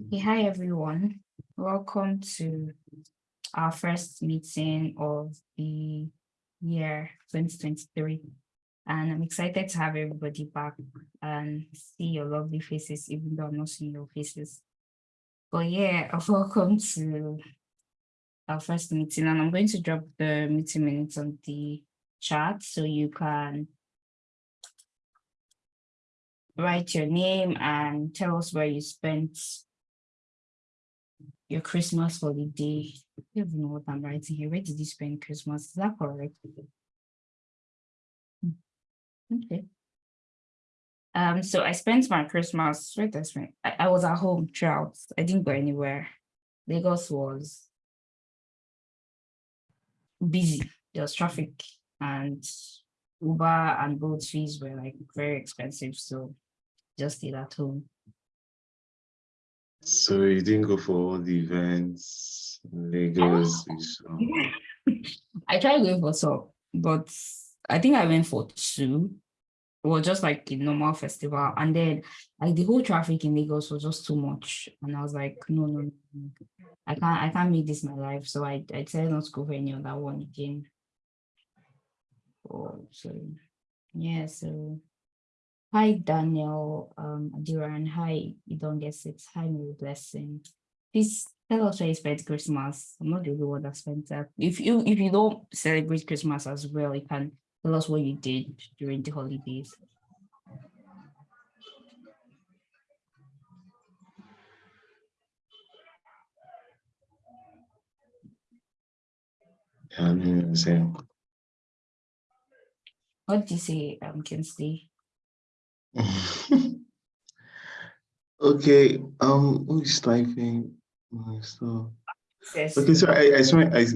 Okay, hi everyone. Welcome to our first meeting of the year 2023. And I'm excited to have everybody back and see your lovely faces, even though I'm not seeing your faces. But yeah, welcome to our first meeting. And I'm going to drop the meeting minutes on the chat so you can write your name and tell us where you spent your Christmas holiday. I don't even know what I'm writing here. Where did you spend Christmas? Is that correct? Hmm. Okay. Um, so I spent my Christmas, where did I spend? I, I was at home throughout. I didn't go anywhere. Lagos was busy. There was traffic and Uber and boat fees were like very expensive. So just stayed at home. So you didn't go for all the events, Lagos? Ah. I tried going for some, but I think I went for two. Well, just like a normal festival. And then like the whole traffic in Lagos was just too much. And I was like, no, no, no. I can't I can't make this my life. So I, I decided not to go for any other one again. Oh, so yeah, so Hi, Daniel um, Adiran. Hi, you don't get it. Hi, Mary Blessing. Please tell us where you spent Christmas. I'm not the only one that spent that. If you if you don't celebrate Christmas as well, you can tell us what you did during the holidays. Saying. What did you say, um, Kinsley? Okay, um, who is typing my stuff? Okay, so I, I saw, I,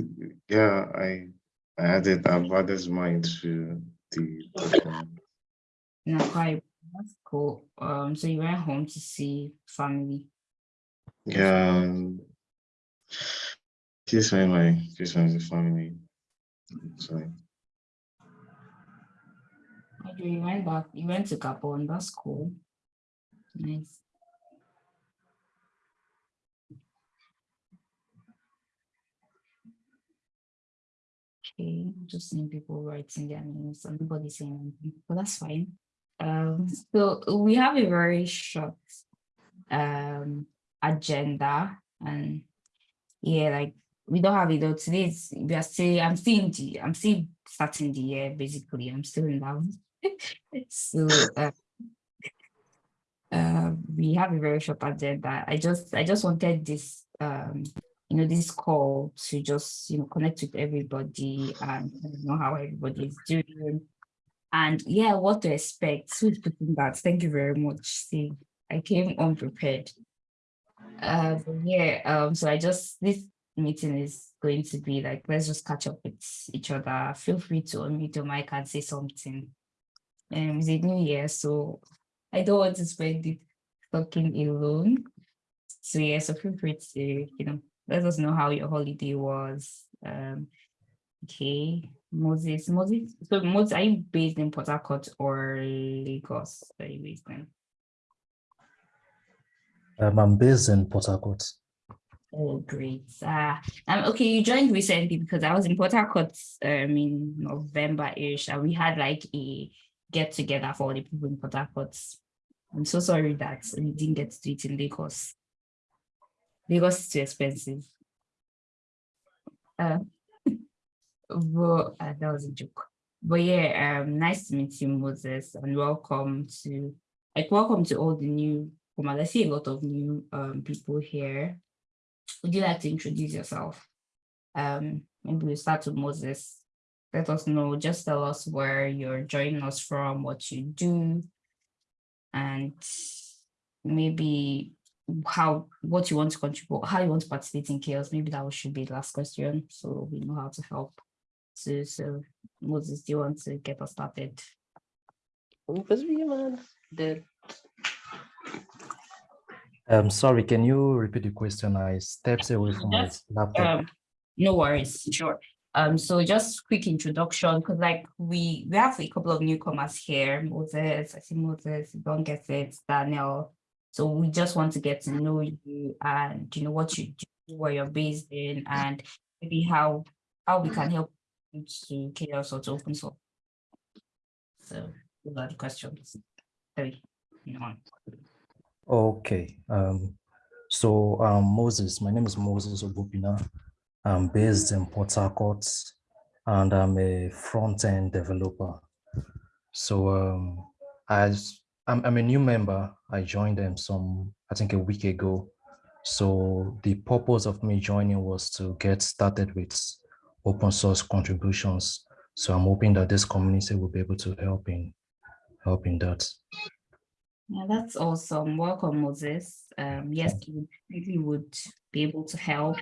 yeah, I, I added, I've added mine to the document. No, quite, that's cool. Um, so you went home to see family? Yeah, this one, my, this one is family. Sorry. Okay, you went back, you went to Gabon, that's cool. Nice. Okay, just seeing people writing their names and nobody saying anything, but that's fine. Um, so we have a very short um agenda and yeah, like we don't have it though. Today we are still I'm still the I'm still starting the year basically. I'm still in love. so uh, uh, we have a very short agenda. I just I just wanted this um, you know this call to just you know connect with everybody and know how everybody is doing. And yeah what to expect. Who's putting that? Thank you very much. See i came unprepared. Uh yeah um so i just this meeting is going to be like let's just catch up with each other. Feel free to unmute your mic and say something. Um, it's a new year, so I don't want to spend it talking alone. So yeah, so feel free to, you know, let us know how your holiday was. Um, okay, Moses, Moses, so Moses, are you based in Port Harcourt or Lagos? Are you based in? Um, I'm based in Port Harcourt. Oh, great. Uh, um, okay, you joined recently because I was in Port Harcourt um, in November-ish and we had like a get together for all the people in Port Harcourt. I'm so sorry that we didn't get to do it in Lagos. Lagos it's too expensive. Uh, but uh, that was a joke. But yeah, um, nice to meet you, Moses, and welcome to like welcome to all the new. Well, I see a lot of new um, people here. Would you like to introduce yourself? Um, maybe we start with Moses let us know, just tell us where you're joining us from, what you do, and maybe how what you want to contribute, how you want to participate in CHAOSS. Maybe that should be the last question, so we know how to help. So, so Moses, do you want to get us started? I'm sorry, can you repeat the question? I stepped away from my laptop. Um, no worries, sure. Um, so just quick introduction, because like we we have a couple of newcomers here, Moses, I see Moses, don't get it, Daniel, So we just want to get to know you and you know what you do, where you're based in, and maybe how how we can help you to CHAOSS or to open source. So those are the questions. You know. Okay. Um, so um, Moses, my name is Moses Obupina. I'm based in Port Harcourt and I'm a front-end developer. So um, as I'm, I'm a new member, I joined them some, I think a week ago. So the purpose of me joining was to get started with open source contributions. So I'm hoping that this community will be able to help in help in that. Yeah, that's awesome. Welcome, Moses. Um, yes, you really would be able to help.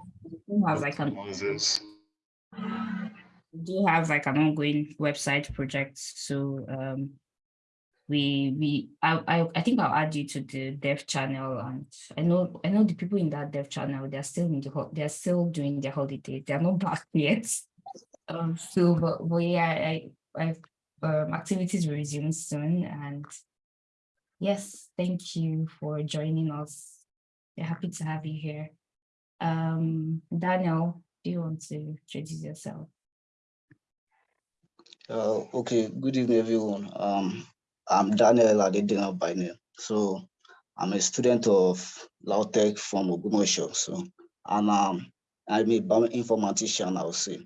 We have like an Moses. we do have like an ongoing website project. So um, we we I, I I think I'll add you to the dev channel, and I know I know the people in that dev channel. They're still in the they're still doing their holiday. They're not back yet. Um, so but, but yeah, I I um, activities will resume soon, and yes, thank you for joining us. We're happy to have you here. Um, Daniel, do you want to introduce yourself? Uh, okay, good evening, everyone. Um, I'm Daniel Adedina by name. So I'm a student of Lautech from Ogbomosho. So and um, I'm a bioinformatician, I would say.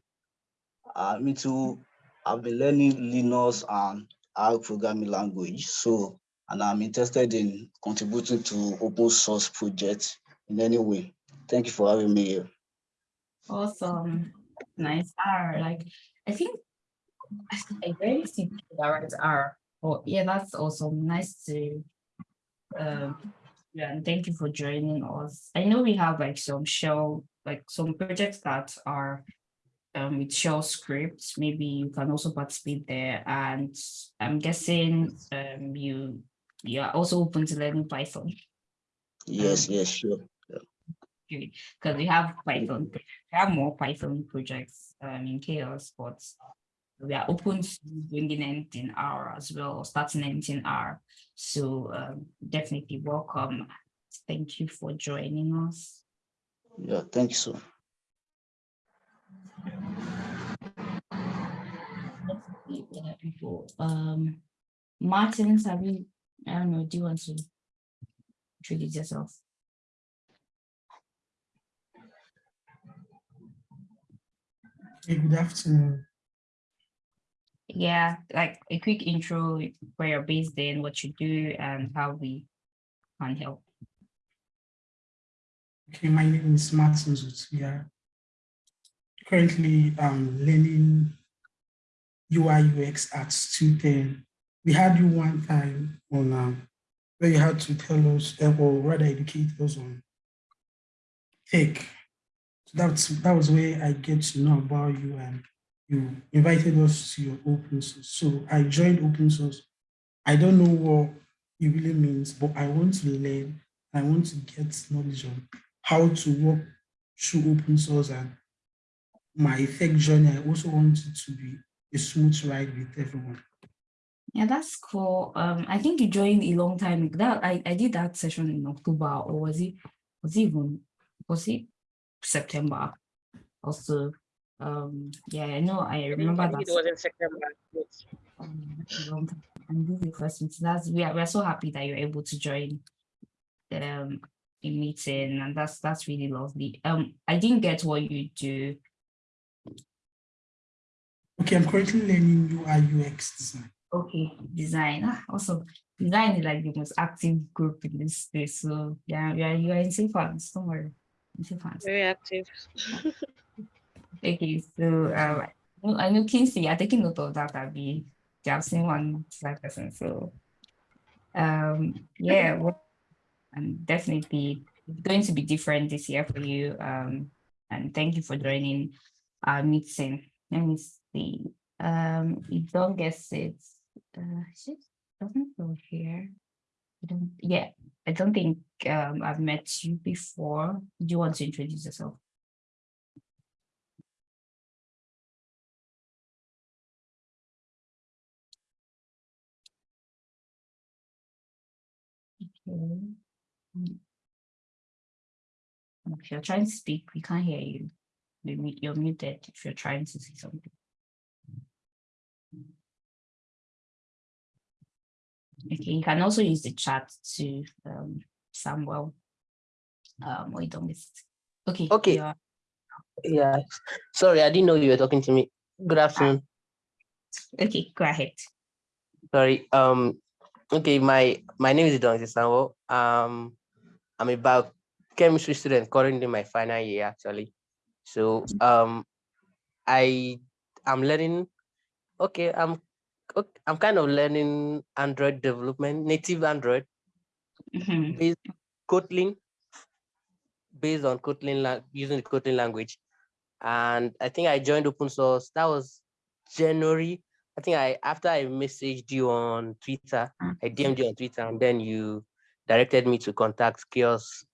I'm into, I've been learning Linux and R programming language. So, and I'm interested in contributing to open source projects in any way. Thank you for having me here. Awesome. Nice R. Like, I think I people that write R. Oh, yeah, that's awesome. Nice to, um, yeah, and thank you for joining us. I know we have like some shell, like some projects that are um, with shell scripts. Maybe you can also participate there. And I'm guessing um, you you are also open to learning Python. Yes, yes, sure. Because we have Python, we have more Python projects um, in CHAOSS, but we are open to bringing anything R as well, or starting anything R. So um, definitely welcome. Thank you for joining us. Yeah, thank you so. People, um, Martins, have you? I don't know. Do you want to introduce yourself? Hey, good afternoon. Yeah, like a quick intro where you're based in, what you do, and how we can help. Okay, my name is Martin Zutia. Currently, learning UI UX at Student. We had you one time on um, where you had to tell us, uh, or rather educate us on tech. So that's that was where I get to know about you and you invited us to your open source. So I joined open source. I don't know what it really means, but I want to learn. I want to get knowledge on how to work through open source and my tech journey. I also want it to be a smooth ride with everyone. Yeah, that's cool. Um, I think you joined a long time ago. That I, I did that session in October, or was it was it even was it September? Also, um, yeah, I know. I remember I that. think it was in September. yes. um, a long time. And this is the question. So that's we are we're so happy that you're able to join um a meeting, and that's that's really lovely. Um, I didn't get what you do. Okay, I'm currently learning UI UX design. Okay, design. Ah, also, design is like the most active group in this space. So yeah, yeah, you are in safe hands. Don't worry, in safe hands. Very active. Okay, so um, I know- I Kinsey, I'm taking note of that. I'll be, I've one slide person. So, um, yeah, well, and definitely going to be different this year for you. Um, and thank you for joining our meeting. Let me see. Um, you don't guess it. Uh, it doesn't go here. I don't. Yeah, I don't think um I've met you before. Do you want to introduce yourself? If you're trying to speak, we can't hear you. You're muted if you're trying to see something. Okay, you can also use the chat to um Samuel. Um, wait, don't miss. Okay. Okay. Yeah, sorry, I didn't know you were talking to me. Good afternoon. Okay, go ahead. Sorry. Um. Okay, my my name is Don Samuel. Um, I'm a biochemistry student currently in my final year actually. So um, I I'm learning. Okay, I'm ok- I'm kind of learning Android development, native Android Mhm, based Kotlin, based on Kotlin using the Kotlin language. And I think I joined open source. That was January. I think I after I messaged you on Twitter, mm. I DM'd you on Twitter, and then you directed me to contact Kiosk,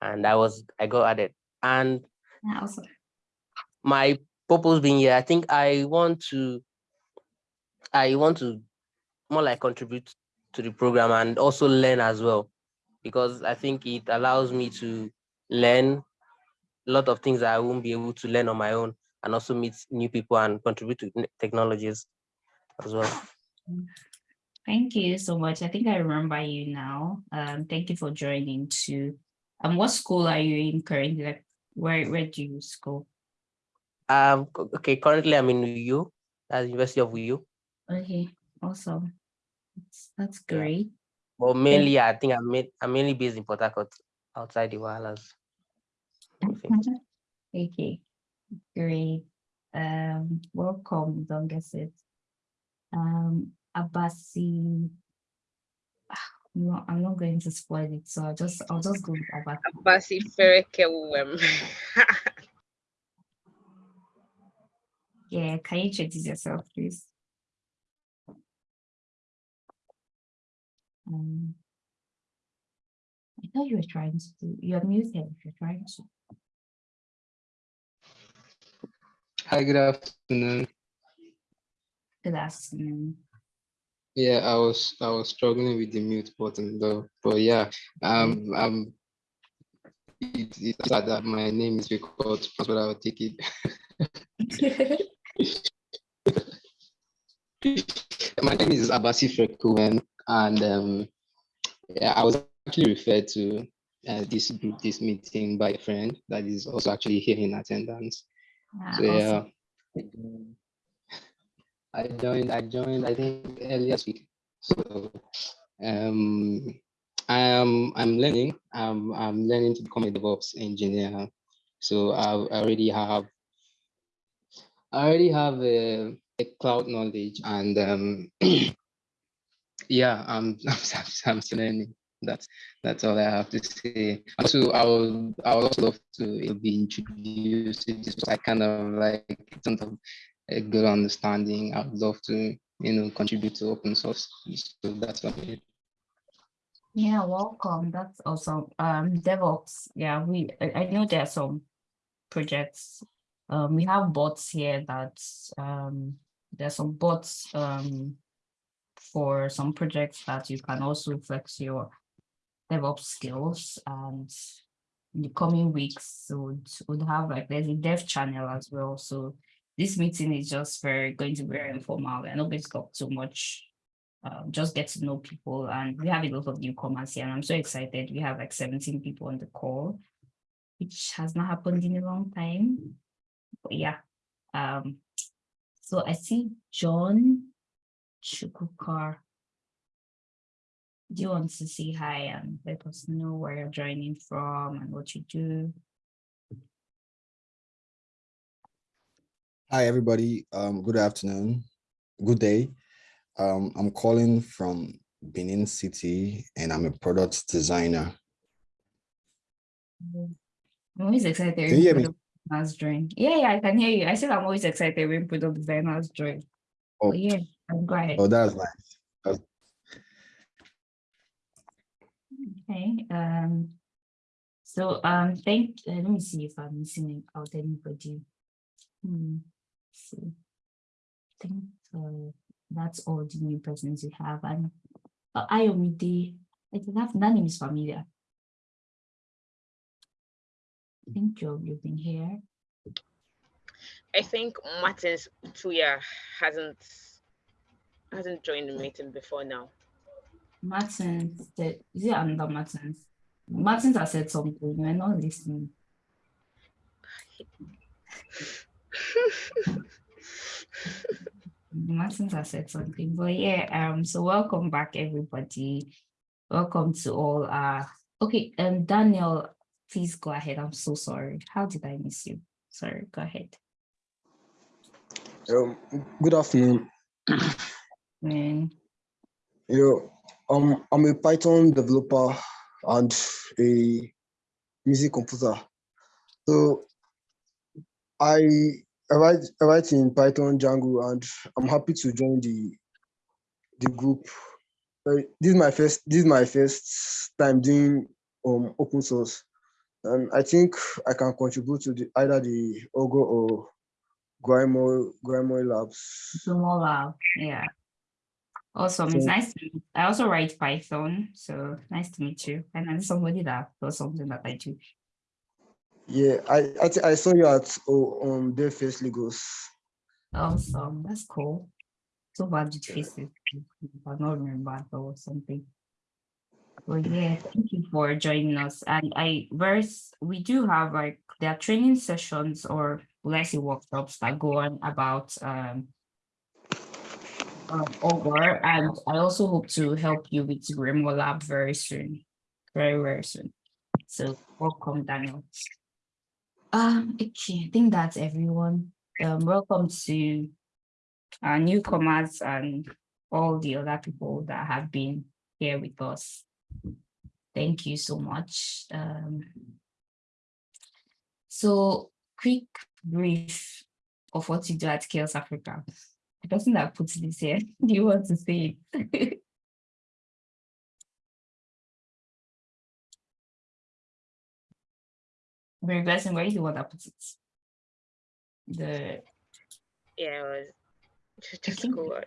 and I was I got added. And awesome. my purpose being here, I think I want to I want to more like contribute to the program and also learn as well because I think it allows me to learn a lot of things that I won't be able to learn on my own and also meet new people and contribute to technologies as well. Thank you so much. I think I remember you now. Um, thank you for joining too. Um, what school are you in currently? Like, where where do you school? Um, okay, currently I'm in UU, at the University of UU, Okay, awesome. That's, that's Yeah. great. but mainly I think I'm, ma- I'm mainly based in Port Harcourt, outside the Wahalas. Okay, great. Um, welcome, don't guess it. Um, Abasi. Ah, No, I'm not going to spoil it, so I'll just I'll just go with Abasi. Abasi Ferekewem. Yeah, can you introduce yourself, please? Um, I thought you were trying to do, you're muted if you're trying to. Hi, good afternoon. Good afternoon. Yeah, I was I was struggling with the mute button though, but yeah, um, um, it, it's sad that my name is difficult, but I will take it. My name is Abasi Frekuwen, and um, yeah, I was actually referred to uh, this group, this meeting by a friend that is also actually here in attendance. Ah, So yeah, awesome. I joined. I joined. I think earlier week. So um, I am. I'm learning. I'm. I'm learning to become a DevOps engineer. So I, already have. I already have a, a cloud knowledge, and um, yeah, I'm. I'm, I'm still learning. That's that's all I have to say. Also, I would I would also love to be introduced to this. I kind of like in of a good understanding. I would love to, you know, contribute to open source. So that's what it. Yeah, welcome. That's awesome. Um, DevOps. Yeah, we I, I know there are some projects. Um, we have bots here that um there's some bots um for some projects that you can also flex your DevOps skills and in the coming weeks would would have like there's a dev channel as well. So this meeting is just very going to be very informal. We're not going to talk too much um, just get to know people and we have a lot of newcomers here and I'm so excited. We have like 17 people on the call, which has not happened in a long time. But yeah, um, so I see John Chukukar. Do you want to say hi and let us know where you're joining from and what you do? Hi, everybody. Um, good afternoon. Good day. Um, I'm calling from Benin City and I'm a product designer. I'm always excited Can when you hear me? designers join. Yeah, yeah, I can hear you. I said I'm always excited when product designers join. Oh. Oh yeah, go ahead. Oh, that's nice. That's- Okay, um, so, um, thank, uh, let me see if I'm missing out anybody. Hmm, see. I think, uh, that's all the new persons we have, and, uh, Ayomide, I that, that name is familiar. I think Joe, you've been here. I think Martins Tuya hasn't hasn't joined the meeting before now. Martins, is it under Martins? Martins has said something, we're not listening. Martins has said something, but yeah, um, so welcome back everybody. Welcome to all uh okay, um Daniel, please go ahead. I'm so sorry. How did I miss you? Sorry, go ahead. Um, good afternoon. Man. You know, um, I'm a Python developer and a music composer. So I, write I write in Python Django and I'm happy to join the the group. this is my first this is my first time doing um open source. And I think I can contribute to the, either the Augur or Grimoire, Grimoire Labs. Grimoire Lab, yeah. Awesome. So, it's nice to meet. I also write Python, so nice to meet you. And I'm somebody that does something that I do. Yeah, I I, I saw you at oh, um their face Lagos. Awesome, that's cool. So bad with faces. I don't remember or something. Well, yeah, thank you for joining us. And I verse we do have like there are training sessions or let's say workshops that go on about um um, over and I also hope to help you with Grimoire Lab very soon, very, very soon. So welcome, Daniel. Um, okay, I think that's everyone. Um, welcome to our newcomers and all the other people that have been here with us. Thank you so much. Um, so quick brief of what you do at CHAOSS Africa the person that puts this here, do you want to say it? Very blessing, where is the one that puts it? The yeah, it was just cool.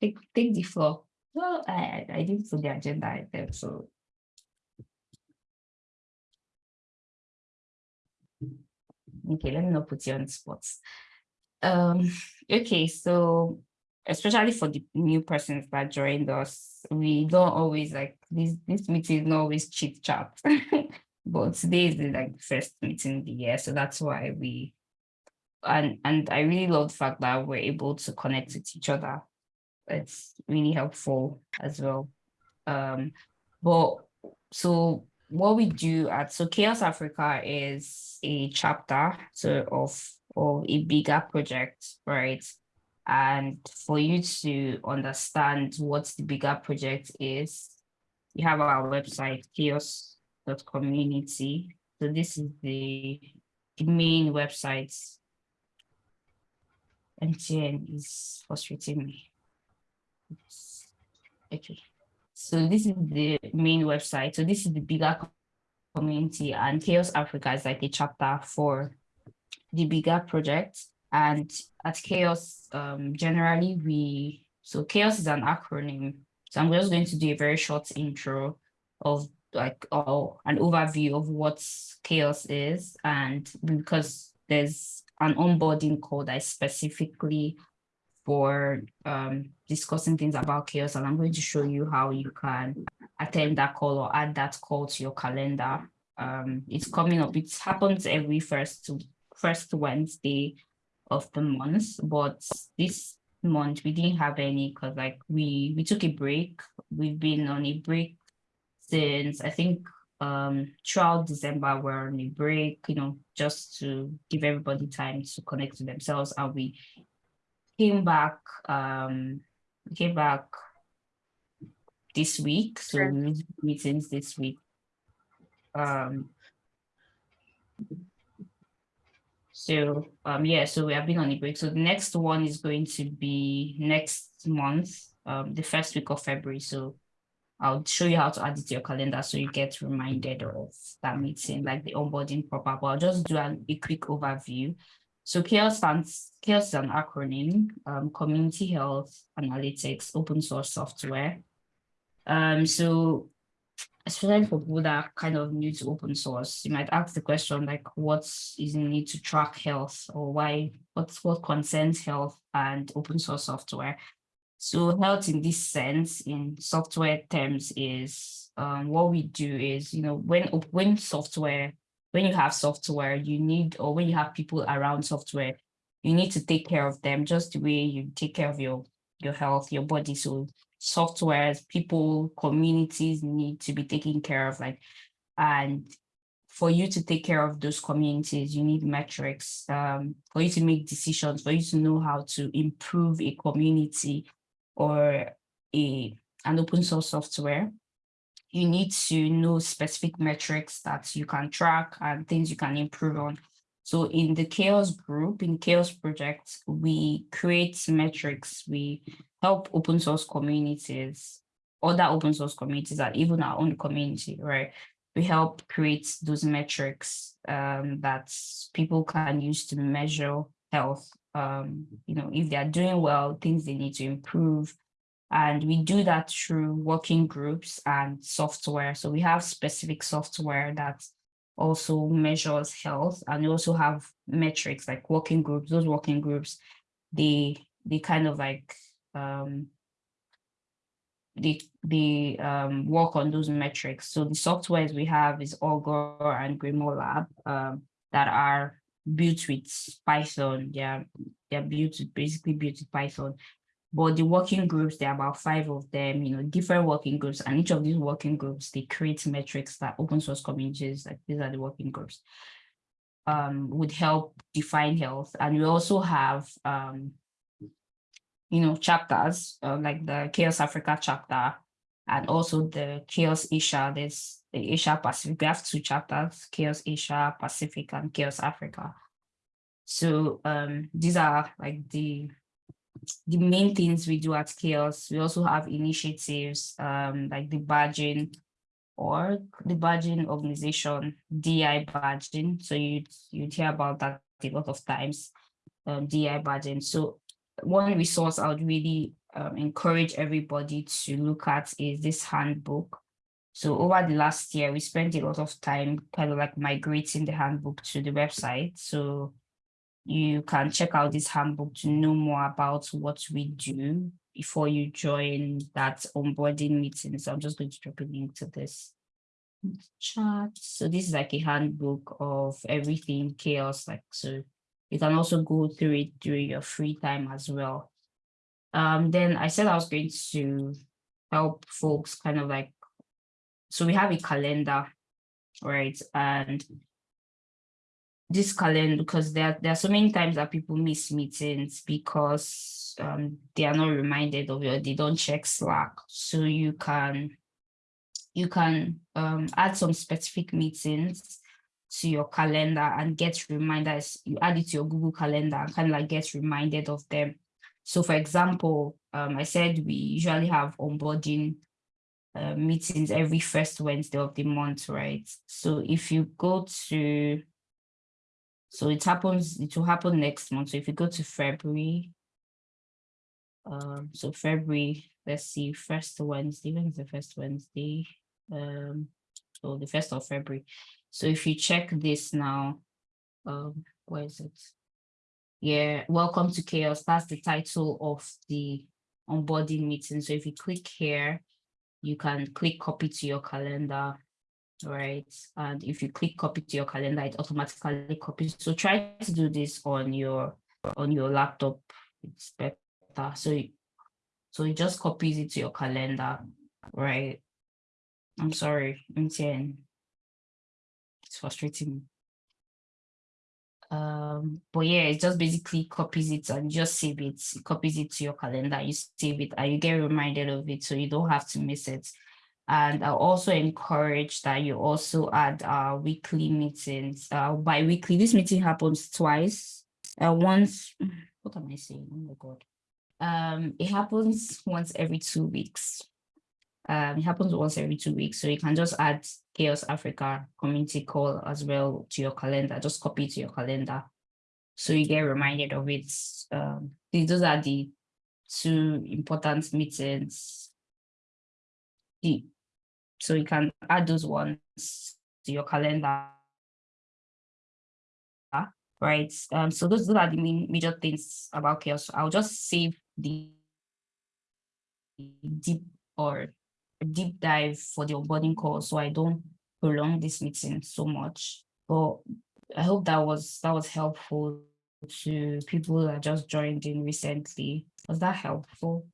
Take take the floor. Well, I I didn't put the agenda item, so okay, let me not put you on the spot. Um, okay, so especially for the new persons that joined us, we don't always like this this meeting is not always chit chat. but today is the like first meeting of the year. So that's why we and and I really love the fact that we're able to connect with each other. It's really helpful as well. Um, but so what we do at so CHAOSS Africa is a chapter so of of a bigger project, right? And for you to understand what the bigger project is, you have our website, chaoss.community. So this is the, the main website. MTN is frustrating me. Okay. So this is the main website. So this is the bigger community and CHAOSS Africa is like a chapter for the bigger project. And at CHAOSS, um, generally we, so CHAOSS is an acronym. So I'm just going to do a very short intro of like oh, an overview of what CHAOSS is. And because there's an onboarding call that is specifically for um, discussing things about CHAOSS and I'm going to show you how you can attend that call or add that call to your calendar. Um, it's coming up, it happens every first first Wednesday of the month, but this month we didn't have any because like we we took a break. We've been on a break since I think um throughout December we're on a break, you know, just to give everybody time to connect to themselves. And we came back um came back this week. So meetings this week. Um so um, yeah, so we have been on a break. So the next one is going to be next month, um, the first week of February. So I'll show you how to add it to your calendar so you get reminded of that meeting, like the onboarding proper. But I'll just do an, a quick overview. So CHAOSS stands, CHAOSS is an acronym, um, Community Health Analytics Open Source Software. Um, so especially for people that are kind of new to open source, you might ask the question like, what is the need to track health or why, what's what concerns health and open source software? So health in this sense, in software terms is um, what we do is, you know, when, when software, when you have software, you need, or when you have people around software, you need to take care of them just the way you take care of your, your health, your body. So softwares, people, communities need to be taken care of. Like, and for you to take care of those communities, you need metrics um, for you to make decisions, for you to know how to improve a community or a an open source software. You need to know specific metrics that you can track and things you can improve on. So in the CHAOSS group, in CHAOSS project, we create metrics. We help open source communities, other open source communities, and even our own community, right? We help create those metrics um, that people can use to measure health. Um, you know, if they are doing well, things they need to improve. And we do that through working groups and software. So we have specific software that also measures health and we also have metrics like working groups those working groups they they kind of like um they they um work on those metrics so the softwares we have is augur and grimoire lab um that are built with python. They're they're built basically built with python. But the working groups, there are about five of them, you know, different working groups, and each of these working groups, they create metrics that open source communities, like these are the working groups, um, would help define health. And we also have, um, you know, chapters uh, like the CHAOSS Africa chapter, and also the CHAOSS Asia, there's the Asia Pacific, we have two chapters, CHAOSS Asia Pacific and CHAOSS Africa. So um, these are like the the main things we do at CHAOSS. We also have initiatives um, like the badging or the badging organization, DI badging. So you'd, you'd hear about that a lot of times, um, DI badging. So one resource I would really um, encourage everybody to look at is this handbook. So over the last year, we spent a lot of time kind of like migrating the handbook to the website. So you can check out this handbook to know more about what we do before you join that onboarding meeting. So I'm just going to drop a link to this chat. So this is like a handbook of everything CHAOSS. Like so you can also go through it during your free time as well. Um, then I said I was going to help folks kind of like, so we have a calendar, right? And this calendar because there, there are so many times that people miss meetings because um, they are not reminded of it they don't check Slack. So you can you can um, add some specific meetings to your calendar and get reminders. You add it to your Google Calendar and kind of like get reminded of them. So for example, um, I said we usually have onboarding uh, meetings every first Wednesday of the month, right? So if you go to so it happens, it will happen next month. So if you go to February, um, so February, let's see, first Wednesday, when is the first Wednesday? Um, so the first of February. So if you check this now, um, where is it? Yeah, welcome to CHAOSS. That's the title of the onboarding meeting. So if you click here, you can click copy to your calendar right? And if you click copy to your calendar, it automatically copies. So try to do this on your on your laptop. It's better. So, so it just copies it to your calendar, right? I'm sorry. It's frustrating. Um, but yeah, it just basically copies it and just save it, copies it to your calendar, you save it and you get reminded of it so you don't have to miss it. And I also encourage that you also add our weekly meetings, uh, bi-weekly. This meeting happens twice. Uh, once, what am I saying? Oh my God. Um, it happens once every two weeks. Um, it happens once every two weeks. So you can just add CHAOSS Africa community call as well to your calendar. Just copy to your calendar. So you get reminded of it. Um, these are the two important meetings. The so you can add those ones to your calendar. Right. Um, so those, those are the main major things about CHAOSS. I'll just save the deep or deep dive for the onboarding call so I don't prolong this meeting so much. But I hope that was that was helpful to people that just joined in recently. Was that helpful?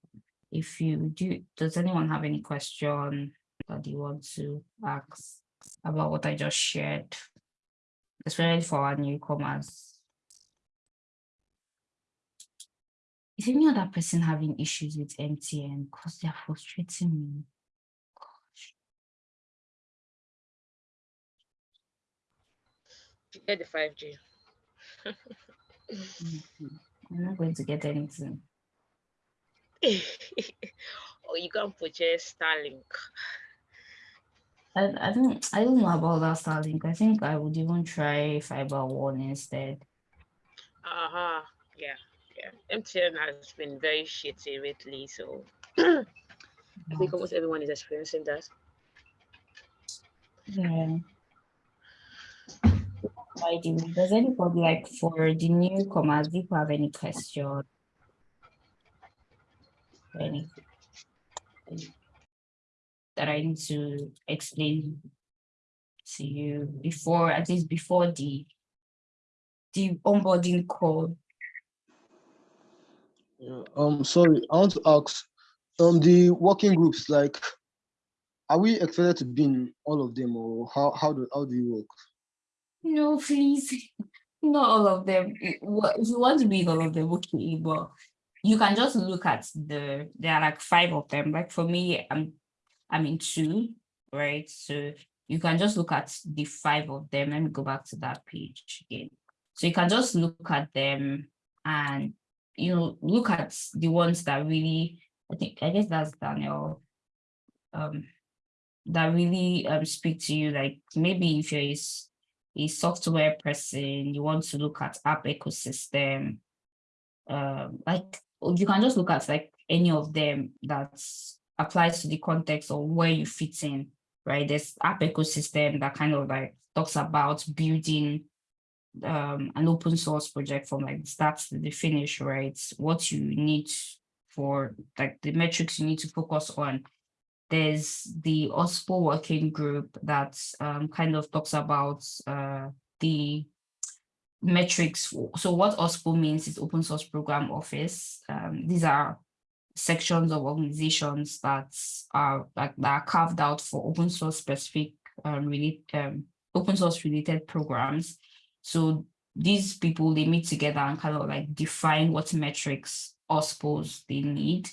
If you do, does anyone have any question that you want to ask about what I just shared, especially for our newcomers? Is any other person having issues with MTN? Because they're frustrating me. Get the 5G. Mhm. I'm not going to get anything. or you can purchase Starlink. I, I don't I don't know about that Starlink. I think I would even try fiber one instead. Uh-huh. Yeah, yeah. MTN has been very shitty lately, so I think almost everyone is experiencing that. Yeah. Does anybody like for the newcomers, if you have any question? Anything that I need to explain to you before, at least before the the onboarding call. Yeah, um, sorry, I want to ask, um, the working groups, like, are we expected to be in all of them, or how how do how do you work? No, please, not all of them. If you want to read all of them, okay, but you can just look at the, there are like five of them. Like for me, I'm, I'm in two, right? So you can just look at the five of them. Let me go back to that page again. So you can just look at them and, you know, look at the ones that really, I think, I guess that's Daniel, um, that really um, speak to you. Like maybe if you're a, software person, you want to look at app ecosystem, um, like you can just look at like any of them that applies to the context of where you fit in, right? There's app ecosystem that kind of like talks about building um, an open source project from like the start to the finish, right? What you need for like the metrics you need to focus on. There's the OSPO working group that um, kind of talks about uh, the metrics. So what OSPO means is open source program office. Um, these are sections of organizations that are that, that are carved out for open source specific um, really um, open source related programs. So these people they meet together and kind of like define what metrics OSPOs they need.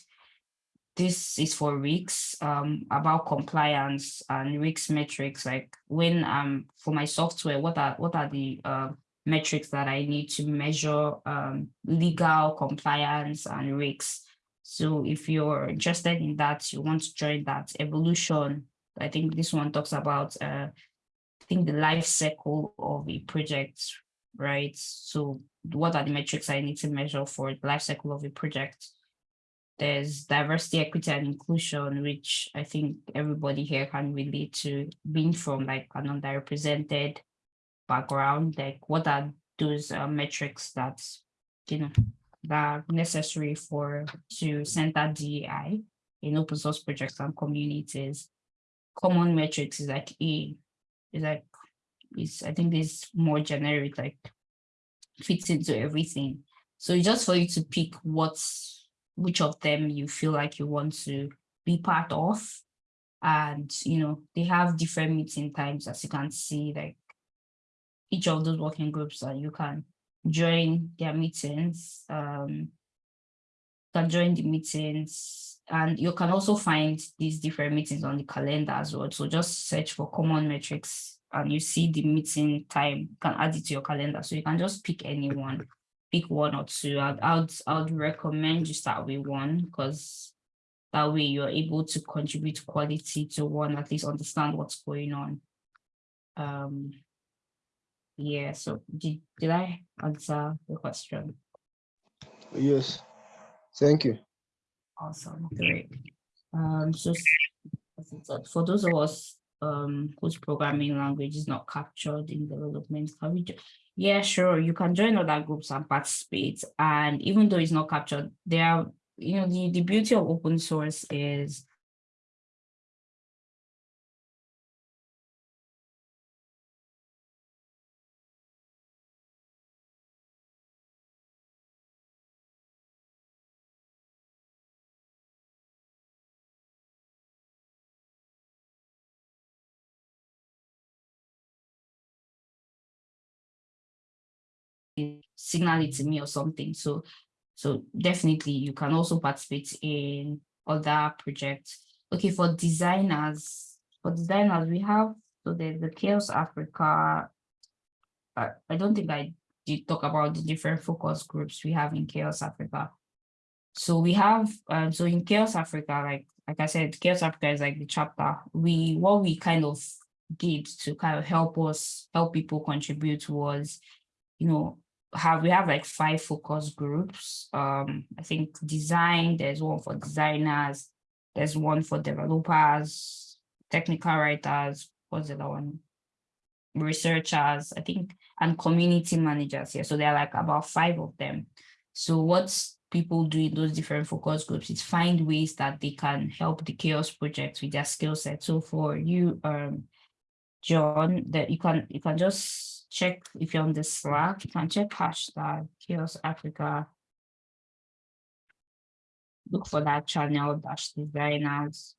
This is for Risk um, about compliance and risk metrics. Like when um for my software, what are what are the uh, metrics that I need to measure um, legal compliance and risks. So if you're interested in that, you want to join that evolution. I think this one talks about, uh, I think the life cycle of a project, right? So what are the metrics I need to measure for the life cycle of a project? There's diversity, equity, and inclusion, which I think everybody here can relate to being from like an underrepresented background, like what are those uh, metrics that, you know, that are necessary for to center DEI in open source projects and communities. Common metrics is like A, is like, is I think this more generic, like fits into everything. So just for you to pick what's, which of them you feel like you want to be part of. And, you know, they have different meeting times, as you can see, like each of those working groups that you can join their meetings, um, can join the meetings, and you can also find these different meetings on the calendar as well. So just search for common metrics and you see the meeting time, you can add it to your calendar. So you can just pick any one, pick one or two. I'd, I'd, I'd recommend you start with one because that way you're able to contribute quality to one, at least understand what's going on. Um, yeah, so did, did I answer the question? Yes, thank you. Awesome, great. Um, so for those of us um, whose programming language is not captured in development, can we yeah, sure, you can join other groups and participate. And even though it's not captured, there you know, the, the beauty of open source is signal it to me or something. So, so definitely you can also participate in other projects. Okay, for designers, for designers, we have, so there's the CHAOSS Africa. I, I don't think I did talk about the different focus groups we have in CHAOSS Africa. So we have, um, so in CHAOSS Africa, like, like I said, CHAOSS Africa is like the chapter. We, what we kind of did to kind of help us, help people contribute was, you know, have we have like five focus groups. Um, I think design, there's one for designers, there's one for developers, technical writers, what's the other one? Researchers, I think, and community managers here. So there are like about five of them. So what people do in those different focus groups is find ways that they can help the CHAOSS project with their skill set. So for you, um, John, that you can you can just check if you're on the Slack, you can check hashtag CHAOSS Africa. Look for that channel dash designers.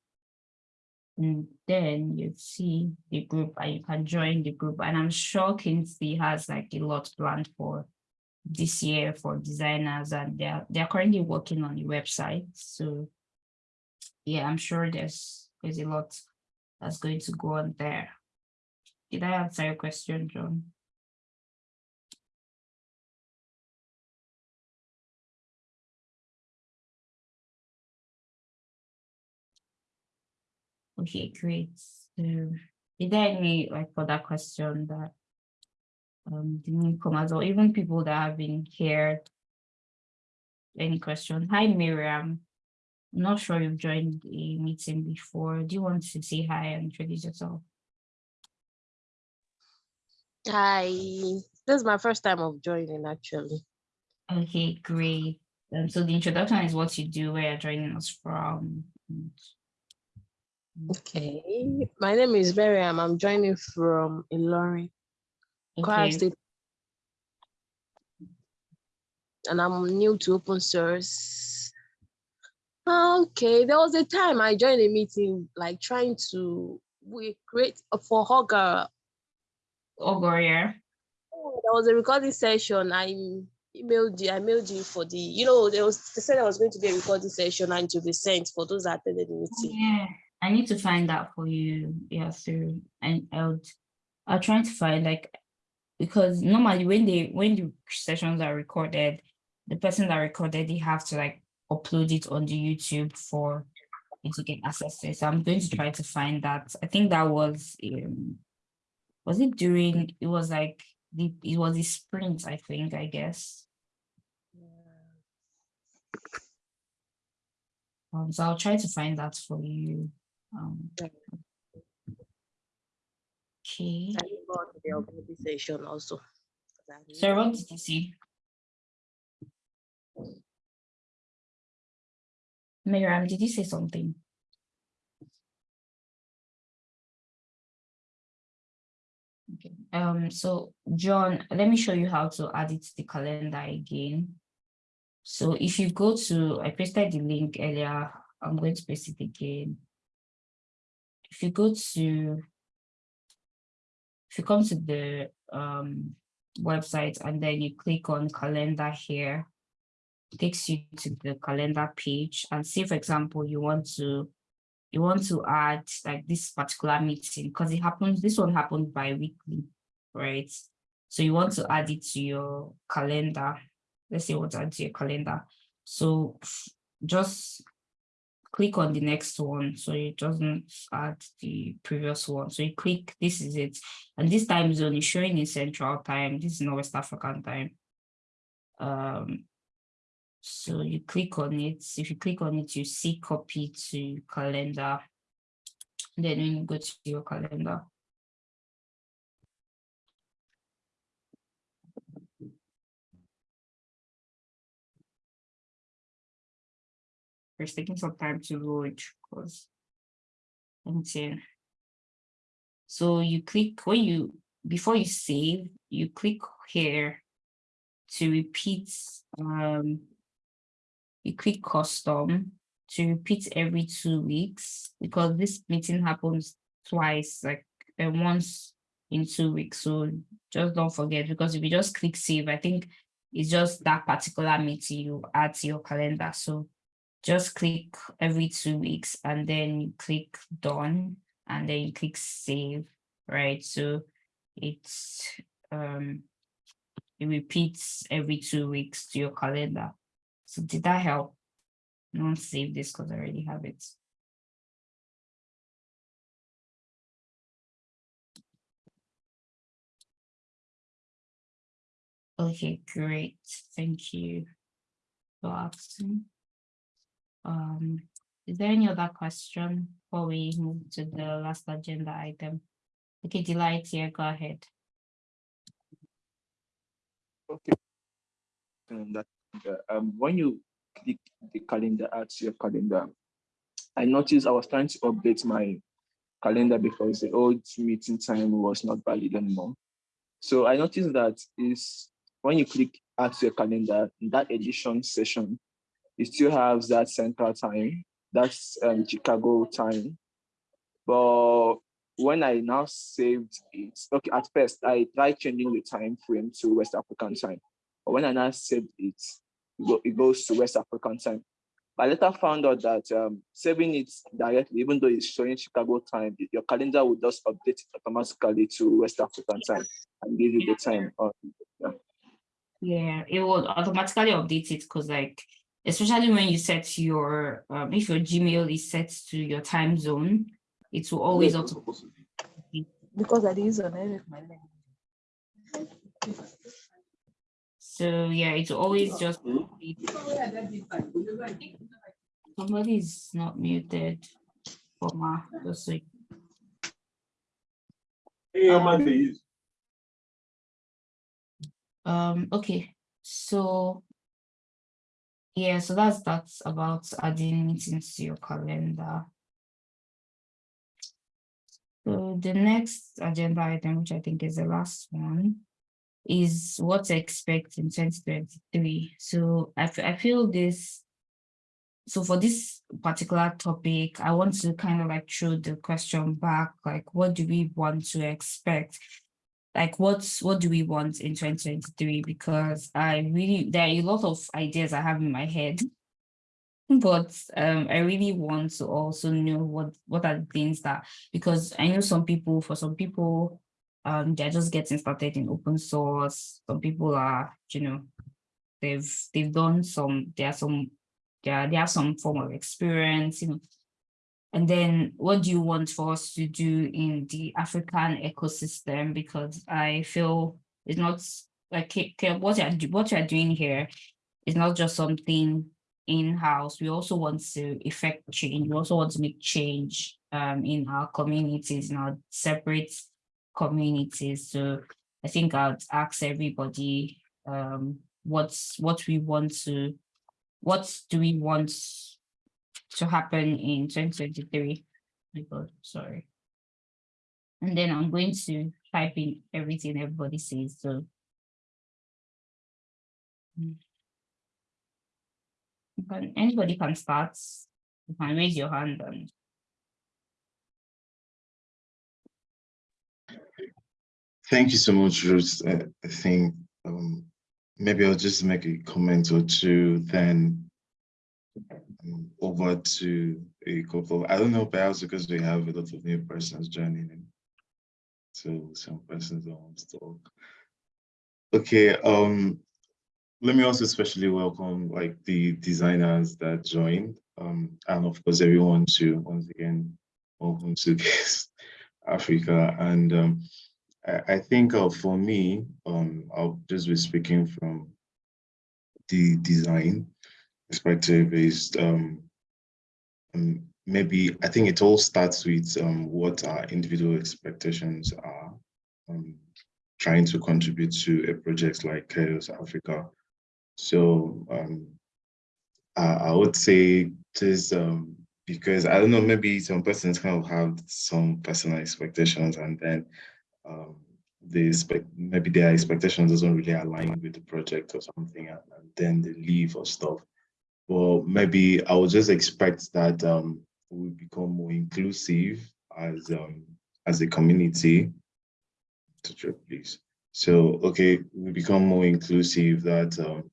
And then you see the group and you can join the group. And I'm sure Kingsley has like a lot planned for this year for designers and they're they're currently working on the website. So yeah, I'm sure there's there's a lot that's going to go on there. Did I answer your question, John? Okay, great. So is there any like further question that um the newcomers or even people that have been here? Any question? Hi, Miriam. I'm not sure you've joined a meeting before. Do you want to say hi and introduce yourself? Hi, this is my first time of joining actually. Okay, great. Um, so the introduction is what you do, where you're joining us from. Okay, mm-hmm. my name is Miriam. I'm joining from Ilorin, Okay, State, and I'm new to open source. Ah, okay, there was a time I joined a meeting, like trying to we create for Augur. Augur, yeah. Oh, there was a recording session. I emailed you. I mailed you for the. You know, there was they said there was going to be a recording session and to be sent for those that attended the meeting. Oh, yeah, I need to find that for you. Yeah, through and I'll I'll try to find like because normally when they when the sessions are recorded, the person that recorded they have to like upload it on the YouTube for you to get access to it. So I'm going to try to find that. I think that was um was it during it was like the it was the sprint, I think, I guess. Um, so I'll try to find that for you. Um, Okay. okay. I didn't to the organization also. So what did you see? Miriam, did you say something? Okay, um, so John, let me show you how to add it to the calendar again. So if you go to, I pasted the link earlier, I'm going to paste it again. If you go to, if you come to the um, website and then you click on calendar here, takes you to the calendar page and say, for example, you want to you want to add like this particular meeting because it happens, this one happened bi-weekly, right? So you want to add it to your calendar. Let's say what add to your calendar. So just click on the next one so it doesn't add the previous one. So you click, this is it. And this time zone is showing in central time. This is not West African time. Um, so you click on it. If you click on it, you see copy to calendar. Then when you go to your calendar. It's taking some time to load because LinkedIn. So you click when you before you save, you click here to repeat um you click custom to repeat every two weeks because this meeting happens twice, like uh, once in two weeks. So just don't forget because if you just click save, I think it's just that particular meeting you add to your calendar. So just click every two weeks and then you click done and then you click save, right? So it's um it repeats every two weeks to your calendar. So did that help? Don't save this because I already have it. Okay, great. Thank you for asking. Um, is there any other question before we move to the last agenda item? Okay, Delight here, go ahead. Okay. Um, that, um, when you click the calendar, add to your calendar, I noticed I was trying to update my calendar because the old meeting time was not valid anymore. So I noticed that is when you click add to your calendar, in that edition session, it still has that central time, that's um, Chicago time. But when I now saved it, okay, at first I tried changing the time frame to West African time. But when I now saved it, it goes to West African time. I later found out that um, saving it directly, even though it's showing Chicago time, your calendar will just update it automatically to West African time and give you the time. yeah. yeah, it will automatically update it because like, especially when you set your, um, if your Gmail is set to your time zone, it will always auto. Because I use on every my So yeah, it's always just. Somebody is not muted for my, just like. Um, um, okay, so. Yeah, so that's, that's about adding meetings to your calendar. So the next agenda item, which I think is the last one, is what to expect in 2023. So I, I feel this, so for this particular topic, I want to kind of like throw the question back, like what do we want to expect? Like what's what do we want in 2023? Because I really, there are a lot of ideas I have in my head but um, I really want to also know what what are the things that because I know some people for some people um they're just getting started in open source. Some people are you know they've they've done some there are some yeah they have some form of experience you know and then what do you want for us to do in the African ecosystem because I feel it's not like what you're what you're doing here is not just something in-house, we also want to effect change. We also want to make change um, in our communities, in our separate communities. So I think I'd ask everybody um, what's what we want to, what do we want to happen in 2023? My God, sorry. And then I'm going to type in everything everybody says. So. Mm. Can, anybody can start. You can raise your hand and Thank you so much, Ruth. I, I think um, maybe I'll just make a comment or two, then over to a couple. I don't know, perhaps because we have a lot of new persons joining in. So some persons don't want to talk. Okay, um, let me also especially welcome like the designers that joined um, and of course everyone to once again welcome to this Africa and um, I, I, think uh, for me um, I'll just be speaking from the design perspective is um, um maybe I think it all starts with um, what our individual expectations are, um, trying to contribute to a project like CHAOSS Africa. So um, I, I would say this um, because I don't know, maybe some persons kind of have some personal expectations and then um, they expect maybe their expectations doesn't really align with the project or something and, and then they leave or stuff. Well, maybe I would just expect that um, we become more inclusive as um, as a community. Please. So, okay, we become more inclusive that um,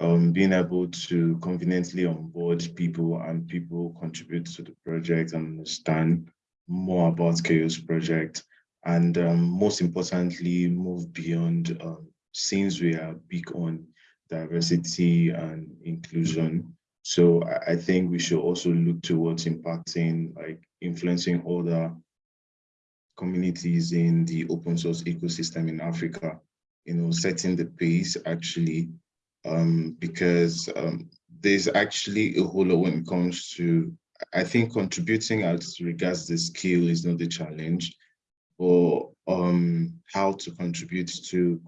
um, being able to conveniently onboard people and people contribute to the project and understand more about CHAOSS Project and um, most importantly, move beyond um, since we are big on diversity and inclusion. So I, think we should also look towards impacting, like influencing other communities in the open source ecosystem in Africa, you know, setting the pace actually, um, because um, there's actually a whole lot when it comes to, I think contributing as regards the skill is not the challenge, or um, how to contribute to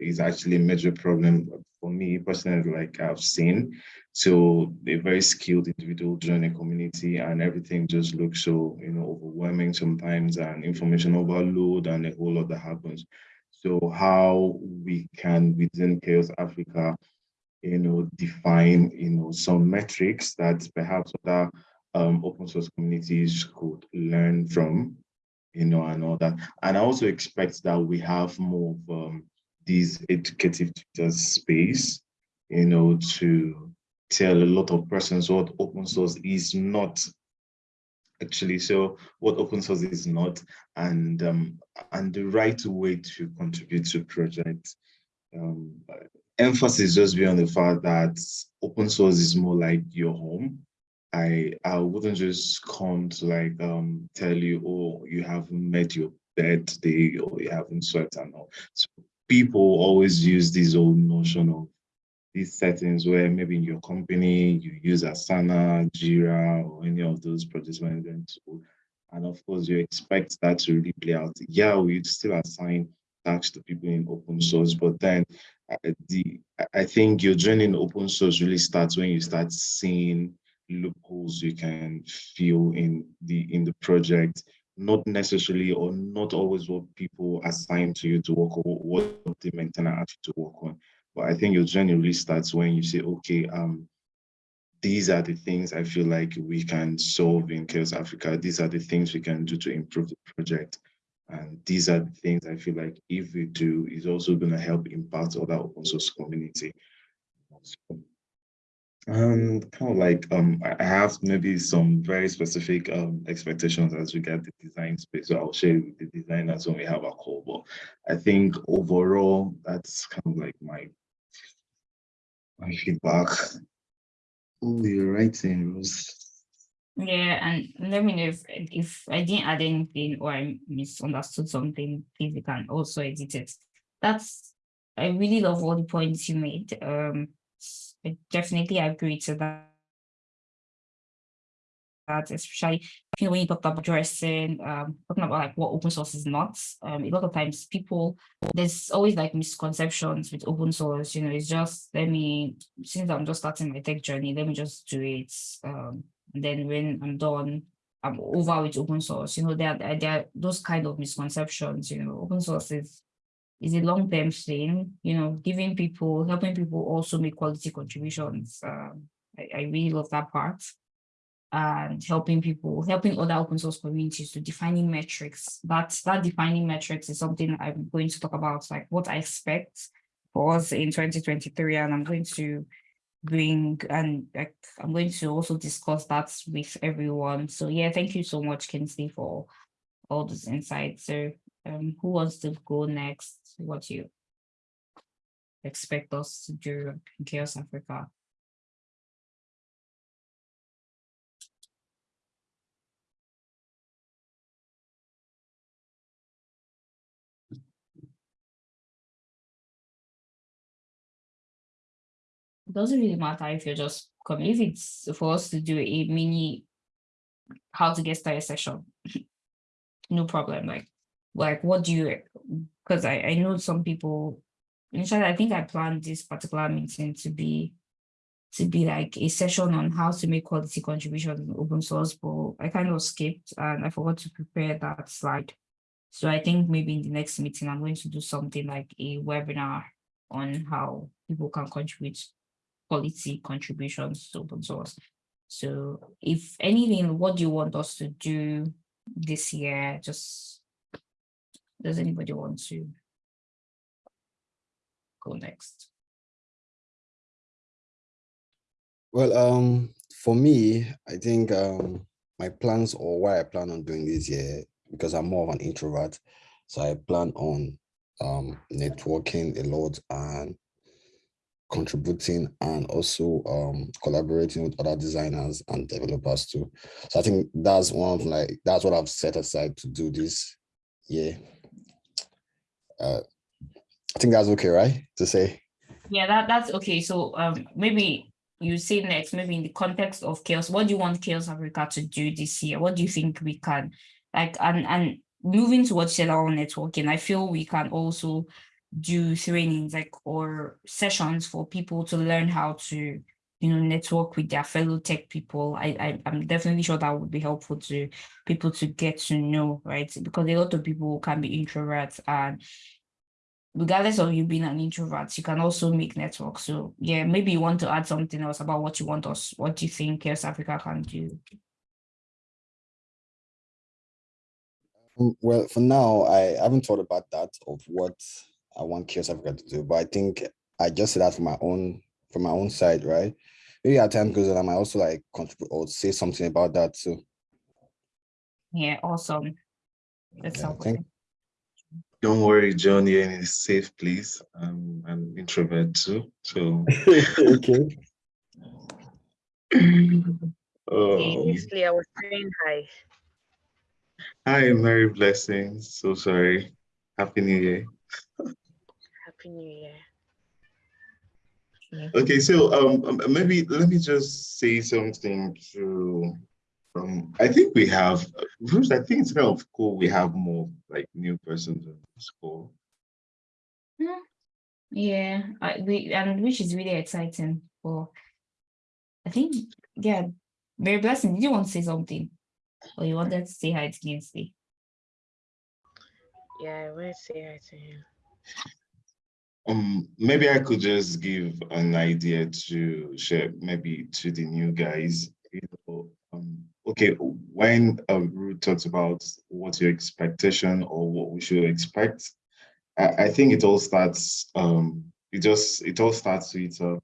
is actually a major problem for me personally, like I've seen. So a very skilled individual join a community and everything just looks so, you know, overwhelming sometimes and information overload and a whole lot that happens. So how we can within CHAOSS Africa, you know, define, you know, some metrics that perhaps other um, open source communities could learn from you know, and all that. And I also expect that we have more of um, these educative tutors space, you know, to tell a lot of persons what open source is not actually. So what open source is not and um, and the right way to contribute to projects. Um, emphasis just be on the fact that open source is more like your home. I I wouldn't just come to like um tell you, oh, you haven't met your birthday or you haven't sweat and all. So people always use this old notion of these settings where maybe in your company you use Asana, Jira, or any of those project management tools. And of course, you expect that to really play out. Yeah, we still assign tasks to people in open source, but then uh, the I think your journey in open source really starts when you start seeing loopholes you can feel in the in the project not necessarily or not always what people assign to you to work or what the maintainer asked you to work on. But i think your journey really starts when you say okay um these are the things i feel like we can solve in CHAOSS africa. These are the things we can do to improve the project. And these are the things i feel like if we do is also going to help impact other open source community. So, um, kind of like um, I have maybe some very specific um expectations as regard the design space. So I'll share with the designers when we have a call. But I think overall, that's kind of like my my feedback. Oh, you're writing, Rose. Yeah, and let me know if if I didn't add anything or I misunderstood something, please you can also edit it. That's I really love all the points you made. Um I definitely agree to that. That especially you know, when you talk about addressing, um, talking about like what open source is not. Um, a lot of times people there's always like misconceptions with open source. You know, it's just let me since I'm just starting my tech journey, let me just do it. Um, and then when I'm done, I'm over with open source. You know, there there are those kind of misconceptions. You know, open source is is a long-term thing, you know, giving people, helping people also make quality contributions. Um, I, I really love that part. And helping people, helping other open source communities to defining metrics. That, that defining metrics is something I'm going to talk about, like what I expect for us in 2023. And I'm going to bring and like I'm going to also discuss that with everyone. So yeah, thank you so much, Kingsley, for all those insights. So um, who wants to go next? What you expect us to do in CHAOSS Africa? It doesn't really matter if you're just coming, if it's for us to do a mini how to get started session. no problem. Like, like what do you? Because I I know some people. Initially, I think I planned this particular meeting to be to be like a session on how to make quality contributions in open source, but I kind of skipped and I forgot to prepare that slide. So I think maybe in the next meeting, I'm going to do something like a webinar on how people can contribute quality contributions to open source. So if anything, what do you want us to do this year? Just, does anybody want to go next? Well, um, for me, I think um, my plans or why I plan on doing this year, because I'm more of an introvert, so I plan on um, networking a lot and contributing and also um, collaborating with other designers and developers too. So I think that's one of like, that's what I've set aside to do this year. Uh, I think that's okay, right? To say. Yeah, that, that's okay. So um, maybe you say next, maybe in the context of CHAOSS, what do you want CHAOSS Africa to do this year? What do you think we can like and and moving towards cellular networking, I feel we can also do trainings like or sessions for people to learn how to you know network with their fellow tech people I, I i'm definitely sure that would be helpful to people to get to know right because a lot of people can be introverts and regardless of you being an introvert you can also make networks so yeah maybe you want to add something else about what you want us what do you think CHAOSS Africa can do Mm, Well, for now, I haven't thought about that of what I want CHAOSS Africa to do, but I think I just said that from my own from my own side, right? Maybe as time goes on, I might also like contribute or say something about that too. yeah awesome that's Yeah, helpful Don't worry, John, you're in a safe place. I'm an introvert too, so. okay. Okay, Um, I was saying hi. Hi, Merry Blessings. So sorry. Happy New Year. Happy New Year. Okay, so um, um, maybe let me just say something to. Um, I think we have. First, I think it's kind of cool. We have more like new persons in school. Yeah, I, we, and which is really exciting for, I think, yeah, very blessing. Did you want to say something? Or you wanted to say hi to Kingsley? Yeah, I want to say hi to him. Um, maybe I could just give an idea to share, maybe to the new guys. You know, um, okay, when um, Ruth talks about what's your expectation or what we should expect, I, I think it all starts. Um, it just it all starts with uh,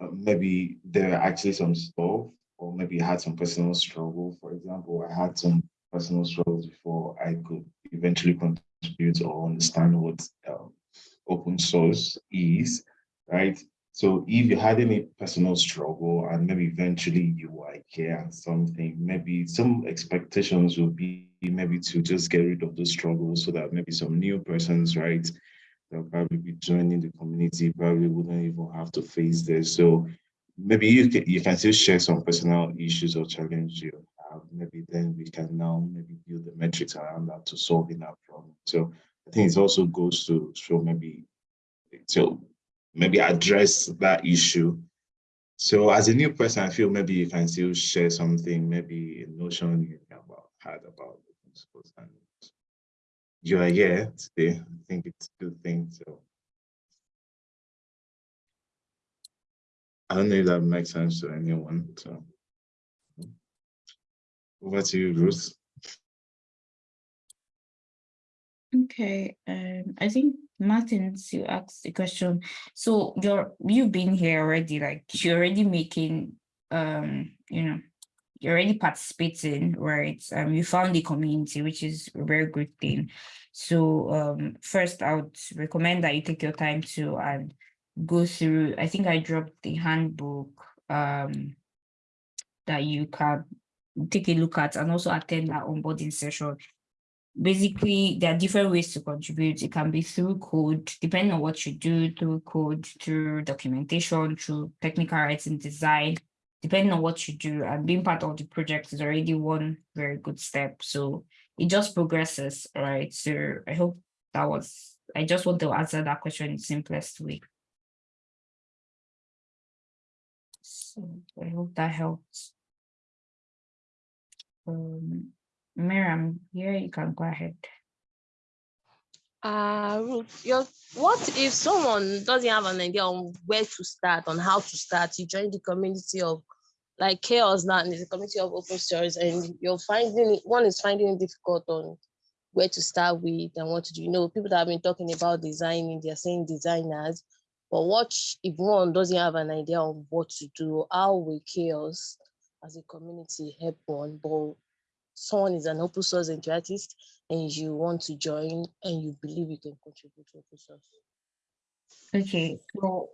uh, maybe there are actually some stuff, or maybe you had some personal struggle. For example, I had some personal struggles before I could eventually contribute or understand what um, open source is, right? So if you had any personal struggle and maybe eventually you were here and something, maybe some expectations will be maybe to just get rid of those struggles so that maybe some new persons, right, they'll probably be joining the community, probably wouldn't even have to face this. So maybe you can, you can still share some personal issues or challenges you have. Maybe then we can now maybe build the metrics around that to solving that problem. So I think it also goes to show maybe to maybe address that issue. So as a new person, I feel maybe you can still share something, maybe a notion you about had about open source and you are here today. I think it's a good thing. So I don't know if that makes sense to anyone. So over to you, Ruth. Okay, um, I think Martin, you asked the question. So you're you've been here already, like you're already making, um, you know, you're already participating, right? Um, you found the community, which is a very good thing. So um, first, I would recommend that you take your time to and go through. I think I dropped the handbook um that you can take a look at and also attend that onboarding session basically there are different ways to contribute it can be through code depending on what you do through code through documentation through technical writing design depending on what you do and being part of the project is already one very good step. So it just progresses, right? So I hope that was, I just want to answer that question in simplest way. So I hope that helps. Um, Miriam, here you can go ahead. Uh, what if someone doesn't have an idea on where to start, on how to start? You join the community of like CHAOSS now, and it's a community of open source, and you're finding it, one is finding it difficult on where to start with and what to do. You know, people that have been talking about designing, they're saying designers, but watch if one doesn't have an idea on what to do, how will CHAOSS as a community help one? But someone is an open source enthusiast and you want to join and you believe you can contribute to open source. Okay, so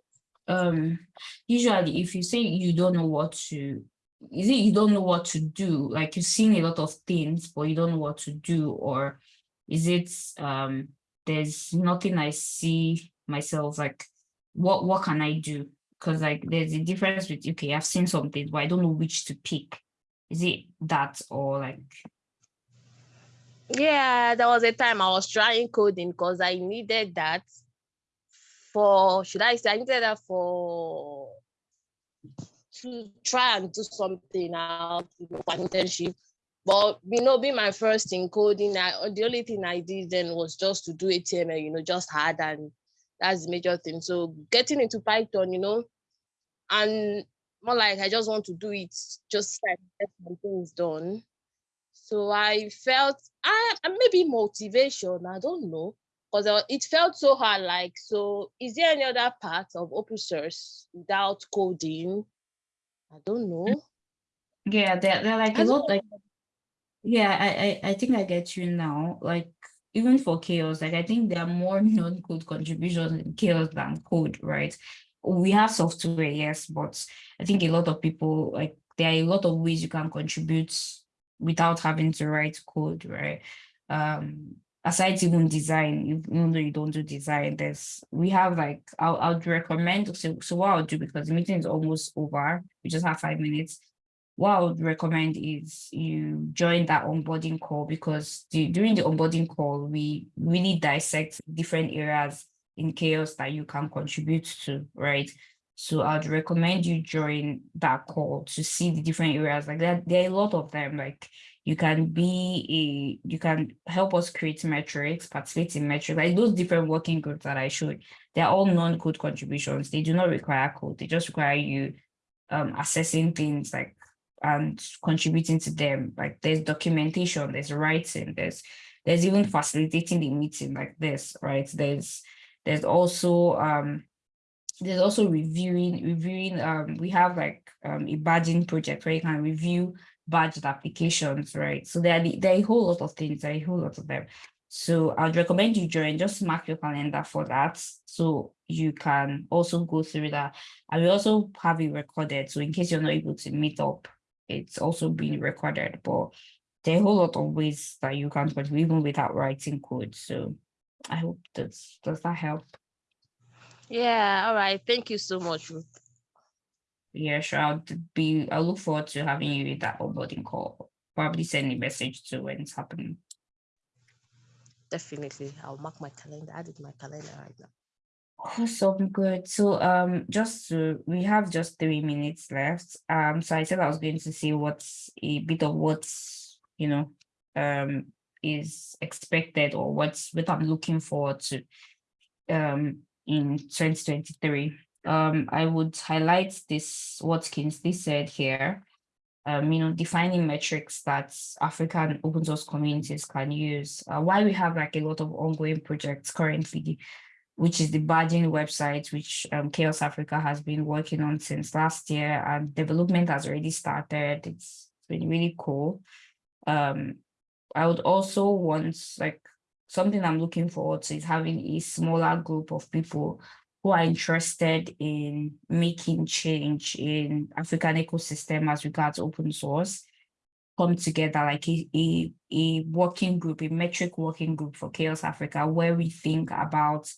um usually if you say you don't know what to is it you don't know what to do like you've seen a lot of things but you don't know what to do or is it um there's nothing i see myself like what what can i do because like there's a difference with okay i've seen something but i don't know which to pick is it that or like Yeah, there was a time I was trying coding because I needed that for, should I say, I needed that for to try and do something out, for an internship. But you know, being my first in coding, I, the only thing I did then was just to do HTML, you know, just hard and that's the major thing. So getting into Python, you know, and more like I just want to do it, just like get some things done. So I felt I maybe motivation, I don't know, because uh, it felt so hard. Like, so is there any other part of open source without coding? I don't know. Mm. yeah they're, they're like I a lot like yeah I, I i think i get you now like even for CHAOSS like i think there are more non-code contributions in CHAOSS than code right we have software yes but i think a lot of people like there are a lot of ways you can contribute without having to write code right? Um aside even design even though you don't do design there's we have like i'll, I would recommend so, so what i'll do because the meeting is almost over we just have five minutes. What I would recommend is you join that onboarding call because the, during the onboarding call, we really dissect different areas in CHAOSS that you can contribute to, right? So I'd recommend you join that call to see the different areas like that. There are a lot of them, like you can be a, you can help us create metrics, participate in metrics, like those different working groups that I showed, they're all non-code contributions. They do not require code. They just require you um, assessing things like and contributing to them. Like there's documentation, there's writing, there's there's even facilitating the meeting like this, right? There's there's also um there's also reviewing reviewing um we have like um a badging project where you can review badged applications, right? So there are the, there are a whole lot of things, there are a whole lot of them. So I'd recommend you join, just mark your calendar for that. So you can also go through that. And we also have it recorded. So in case you're not able to meet up, it's also being recorded, but there are a whole lot of ways that you can contribute even without writing code. So I hope that's, does that help? Yeah, all right. Thank you so much, Ruth. Yeah, sure. I'll be, I look forward to having you with that onboarding call. Probably send a message to when it's happening. Definitely. I'll mark my calendar. Add it to my calendar right now. Awesome, good. So um just to, we have just three minutes left. Um so I said I was going to see what's a bit of what's you know um is expected or what's what I'm looking forward to um in 2023. Um I would highlight this what Kingsley said here. Um, you know, defining metrics that African open source communities can use. Uh, why we have like a lot of ongoing projects currently which is the badging website, which um, CHAOSS Africa has been working on since last year and development has already started. It's been really cool. Um, I would also want like something I'm looking forward to is having a smaller group of people who are interested in making change in African ecosystem as regards open source come together like a, a, a working group, a metric working group for CHAOSS Africa, where we think about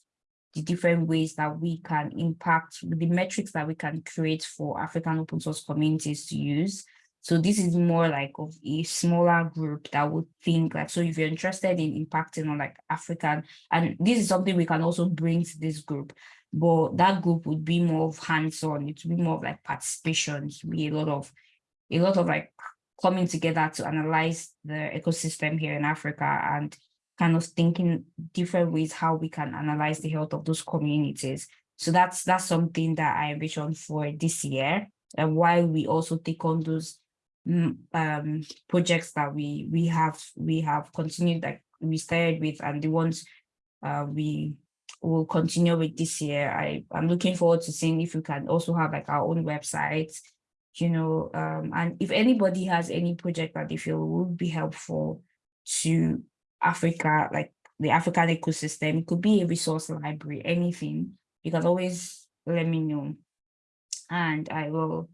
the different ways that we can impact the metrics that we can create for African open source communities to use. So this is more like of a smaller group that would think like, so if you're interested in impacting on like African, and this is something we can also bring to this group, but that group would be more of hands-on, it would be more of like participation, it would be a lot of, a lot of like coming together to analyze the ecosystem here in Africa and kind of thinking different ways how we can analyze the health of those communities. So that's that's something that I envision for this year and why we also take on those um, projects that we we have we have continued that we started with and the ones uh, we will continue with this year. I I'm looking forward to seeing if we can also have like our own website, you know, um, and if anybody has any project that they feel would be helpful to Africa, like the African ecosystem, it could be a resource library, anything, you can always let me know. And I will,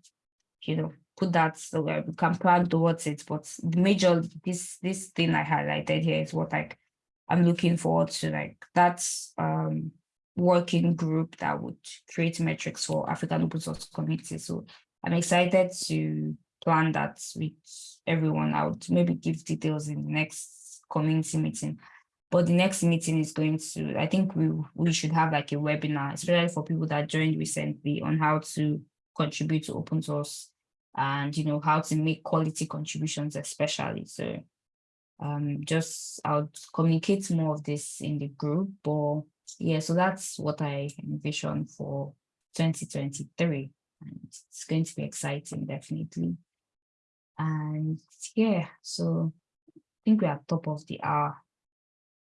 you know, put that so that we can plan towards it. But the major, this this thing I highlighted here is what like I'm looking forward to, like that's um working group that would create metrics for African open source communities. So I'm excited to plan that with everyone. I would maybe give details in the next community meeting. But the next meeting is going to, I think we, we should have like a webinar, especially for people that joined recently on how to contribute to open source and, you know, how to make quality contributions, especially. So um, just I'll communicate more of this in the group, but yeah, so that's what I envision for 2023. And it's going to be exciting, definitely. And yeah, so I think we are top of the hour.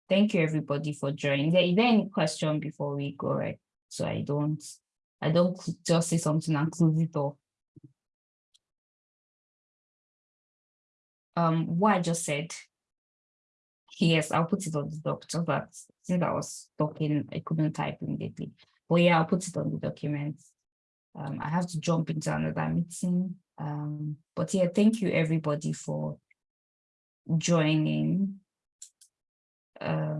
Thank you everybody for joining. Is there any question before we go, right? So I don't, I don't just say something and close it off. Um, what I just said, yes, I'll put it on the doc, so that since I was talking, I couldn't type immediately. But yeah, I'll put it on the document. Um, I have to jump into another meeting. Um, but yeah, thank you everybody for joining. Uh,